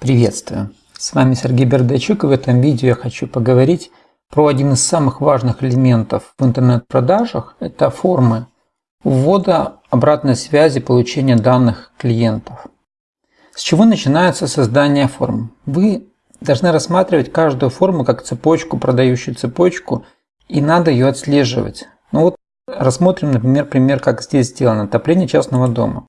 Приветствую! С вами Сергей Бердачук и в этом видео я хочу поговорить про один из самых важных элементов в интернет-продажах. Это формы ввода обратной связи получения данных клиентов. С чего начинается создание форм? Вы должны рассматривать каждую форму как цепочку, продающую цепочку, и надо ее отслеживать. Ну вот рассмотрим, например, пример, как здесь сделано. Отопление частного дома.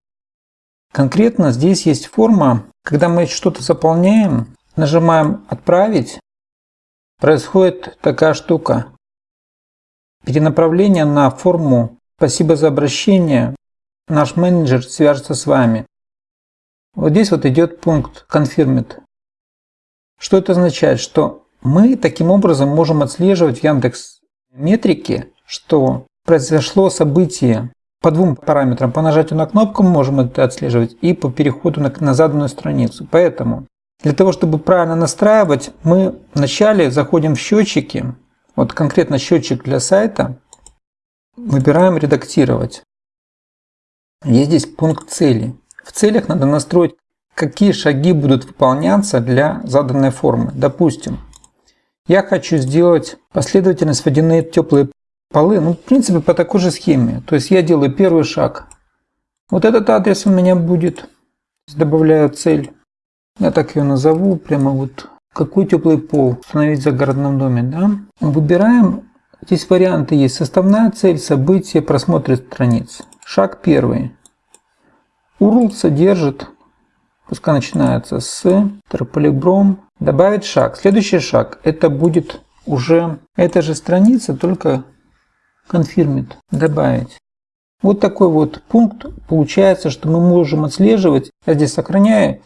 Конкретно здесь есть форма, когда мы что-то заполняем, нажимаем «Отправить», происходит такая штука. Перенаправление на форму «Спасибо за обращение», наш менеджер свяжется с вами. Вот здесь вот идет пункт «Confirmed». Что это означает? Что мы таким образом можем отслеживать в Яндекс метрике, что произошло событие по двум параметрам. По нажатию на кнопку мы можем это отслеживать и по переходу на, на заданную страницу. Поэтому для того, чтобы правильно настраивать, мы вначале заходим в счетчики, вот конкретно счетчик для сайта, выбираем «Редактировать». Есть здесь пункт цели. В целях надо настроить, какие шаги будут выполняться для заданной формы. Допустим, я хочу сделать последовательность водяные теплые полы, ну, в принципе, по такой же схеме. То есть я делаю первый шаг. Вот этот адрес у меня будет. Добавляю цель. Я так ее назову. Прямо вот какой теплый пол установить в загородном доме. Да? Выбираем. Здесь варианты есть. Составная цель, событие, просмотр страниц. Шаг первый. URL содержит, пускай начинается с трополибром. Добавить шаг. Следующий шаг. Это будет уже эта же страница, только confirmed, добавить. Вот такой вот пункт получается, что мы можем отслеживать, я здесь сохраняю,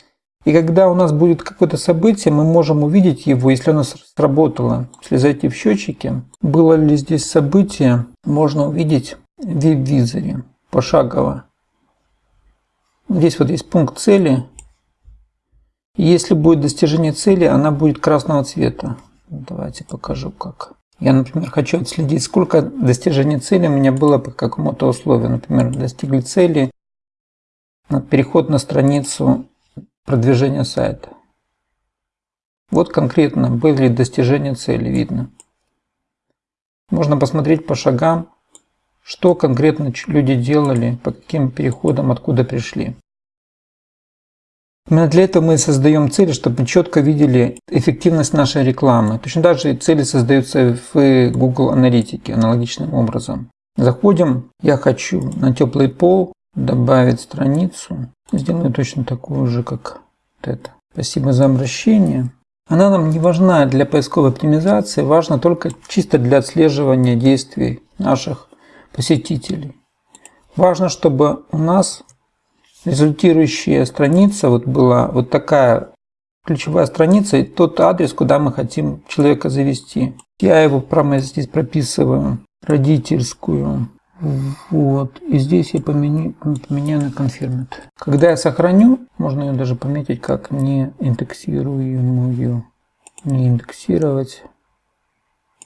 и когда у нас будет какое-то событие, мы можем увидеть его, если оно сработало. Если зайти в счетчики, было ли здесь событие, можно увидеть в веб-визоре пошагово. Здесь вот есть пункт цели. если будет достижение цели, она будет красного цвета. Давайте покажу как. Я, например, хочу отследить, сколько достижений цели у меня было по какому-то условию. Например, достигли цели, переход на страницу продвижения сайта. Вот конкретно были достижения цели, видно. Можно посмотреть по шагам, что конкретно люди делали, по каким переходам, откуда пришли. Именно для этого мы создаем цели, чтобы мы четко видели эффективность нашей рекламы. Точно так же цели создаются в Google аналитике аналогичным образом. Заходим, я хочу на теплый пол добавить страницу. Сделаю точно такую же, как вот это. Спасибо за обращение. Она нам не важна для поисковой оптимизации, важна только чисто для отслеживания действий наших посетителей. Важно, чтобы у нас результирующая страница вот была вот такая ключевая страница и тот адрес, куда мы хотим человека завести. Я его прямо здесь прописываю, родительскую. Вот. И здесь я поменю, поменяю на confirmed. Когда я сохраню, можно ее даже пометить как не индексируемую. Не индексировать.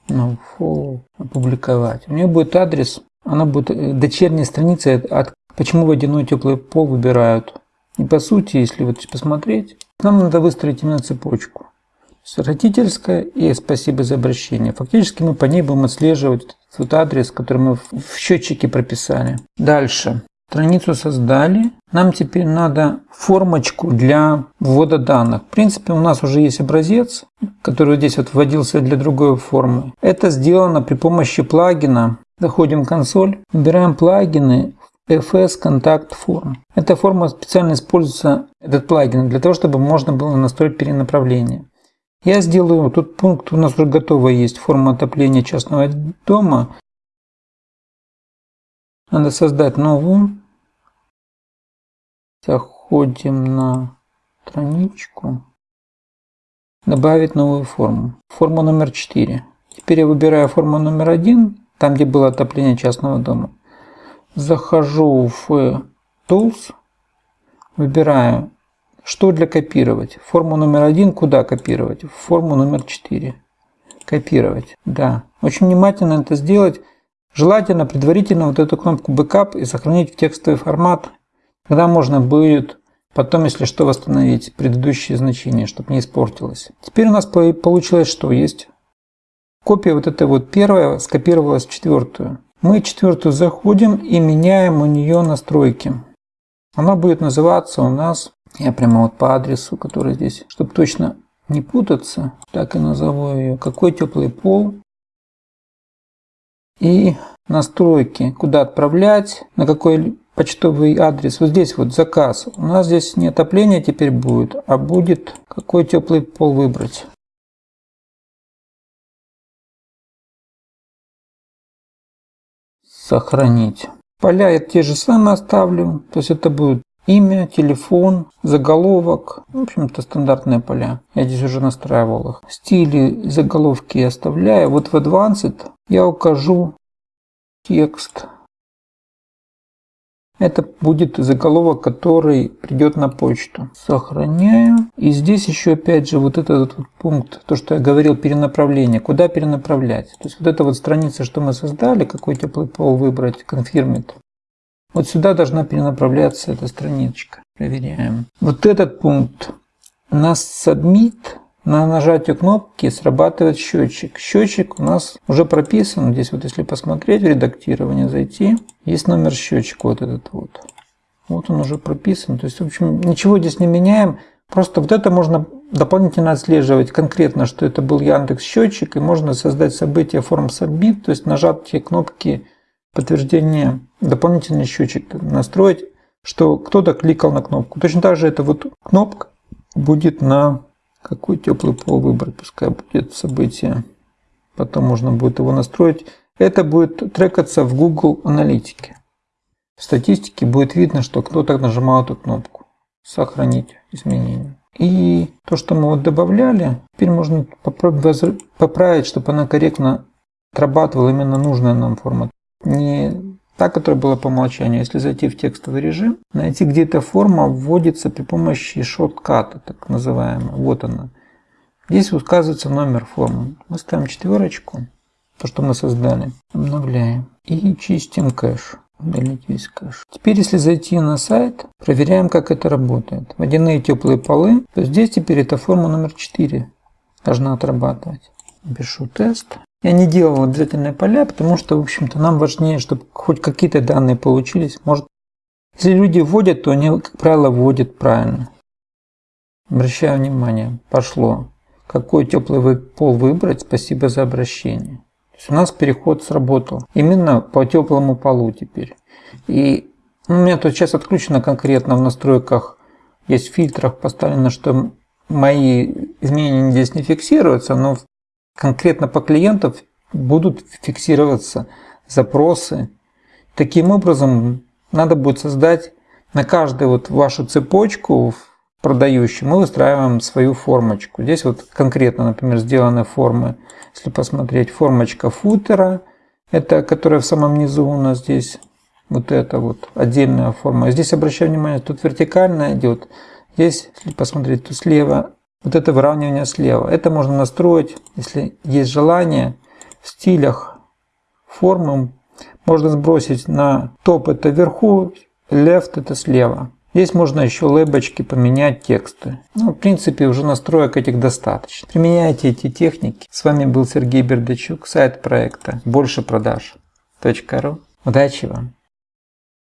No follow. Опубликовать. У нее будет адрес. Она будет э, дочерняя страница от Почему водяной теплый пол выбирают? И по сути, если вот посмотреть, нам надо выстроить именно цепочку. Родительская и спасибо за обращение. Фактически мы по ней будем отслеживать тот адрес, который мы в счетчике прописали. Дальше. Страницу создали. Нам теперь надо формочку для ввода данных. В принципе, у нас уже есть образец, который здесь вот вводился для другой формы. Это сделано при помощи плагина. Заходим в консоль, выбираем плагины, FS Contact Form. Эта форма специально используется, этот плагин, для того, чтобы можно было настроить перенаправление. Я сделаю, тут пункт у нас уже готово есть, форма отопления частного дома. Надо создать новую. Заходим на страничку. Добавить новую форму. Форма номер 4. Теперь я выбираю форму номер 1, там где было отопление частного дома захожу в Tools, выбираю, что для копировать. Форму номер один куда копировать? В форму номер 4. Копировать. Да. Очень внимательно это сделать. Желательно предварительно вот эту кнопку Backup и сохранить в текстовый формат. Тогда можно будет Потом, если что, восстановить предыдущие значения, чтобы не испортилось. Теперь у нас получилось, что есть копия вот этой вот первая скопировалась в четвертую. Мы четвертую заходим и меняем у нее настройки. Она будет называться у нас, я прямо вот по адресу, который здесь, чтобы точно не путаться, так и назову ее, какой теплый пол. И настройки, куда отправлять, на какой почтовый адрес. Вот здесь вот заказ. У нас здесь не отопление теперь будет, а будет какой теплый пол выбрать. Сохранить. Поля я те же самые оставлю. То есть это будет имя, телефон, заголовок. В общем-то стандартные поля. Я здесь уже настраивал их. Стили заголовки я оставляю. Вот в Advanced я укажу текст. Это будет заголовок, который придет на почту. Сохраняю. И здесь еще опять же вот этот вот пункт, то, что я говорил, перенаправление. Куда перенаправлять? То есть вот эта вот страница, что мы создали, какой теплый пол выбрать, конфирмит. Вот сюда должна перенаправляться эта страничка. Проверяем. Вот этот пункт на submit на нажатие кнопки срабатывает счетчик. Счетчик у нас уже прописан. Здесь вот если посмотреть в редактирование, зайти, есть номер счетчика вот этот вот. Вот он уже прописан. То есть, в общем, ничего здесь не меняем. Просто вот это можно дополнительно отслеживать конкретно, что это был Яндекс счетчик, и можно создать событие форм Submit, то есть нажатие кнопки подтверждения, дополнительный счетчик настроить, что кто-то кликал на кнопку. Точно так же эта вот кнопка будет на какой теплый пол выбрать, пускай будет событие. Потом можно будет его настроить. Это будет трекаться в Google Аналитике. В статистике будет видно, что кто-то нажимал эту кнопку. Сохранить изменения. И то, что мы вот добавляли, теперь можно поправить, чтобы она корректно отрабатывала именно нужная нам форма. Не та, которая была по умолчанию. Если зайти в текстовый режим, найти где-то форма вводится при помощи шортката, так называемого. Вот она. Здесь указывается номер формы. Мы ставим четверочку, то, что мы создали, обновляем и чистим кэш. Удалить весь кэш. Теперь, если зайти на сайт, проверяем, как это работает. Водяные теплые полы, то здесь теперь эта форма номер 4 должна отрабатывать. Пишу тест. Я не делал обязательные поля, потому что, в общем-то, нам важнее, чтобы хоть какие-то данные получились. Может, если люди вводят, то они, как правило, вводят правильно. Обращаю внимание, пошло. Какой теплый пол выбрать? Спасибо за обращение. То есть у нас переход сработал. Именно по теплому полу теперь. И у меня тут сейчас отключено конкретно в настройках, есть в фильтрах поставлено, что мои изменения здесь не фиксируются, но конкретно по клиентов будут фиксироваться запросы. Таким образом, надо будет создать на каждую вот вашу цепочку продающую, мы выстраиваем свою формочку. Здесь вот конкретно, например, сделаны формы, если посмотреть, формочка футера, это которая в самом низу у нас здесь, вот это вот отдельная форма. Здесь обращаю внимание, тут вертикально идет, здесь, если посмотреть, тут слева вот это выравнивание слева. Это можно настроить, если есть желание, в стилях формы. Можно сбросить на топ это вверху, left это слева. Здесь можно еще лейбочки поменять тексты. Ну, в принципе, уже настроек этих достаточно. Применяйте эти техники. С вами был Сергей Бердачук, сайт проекта больше продаж.ру. Удачи вам!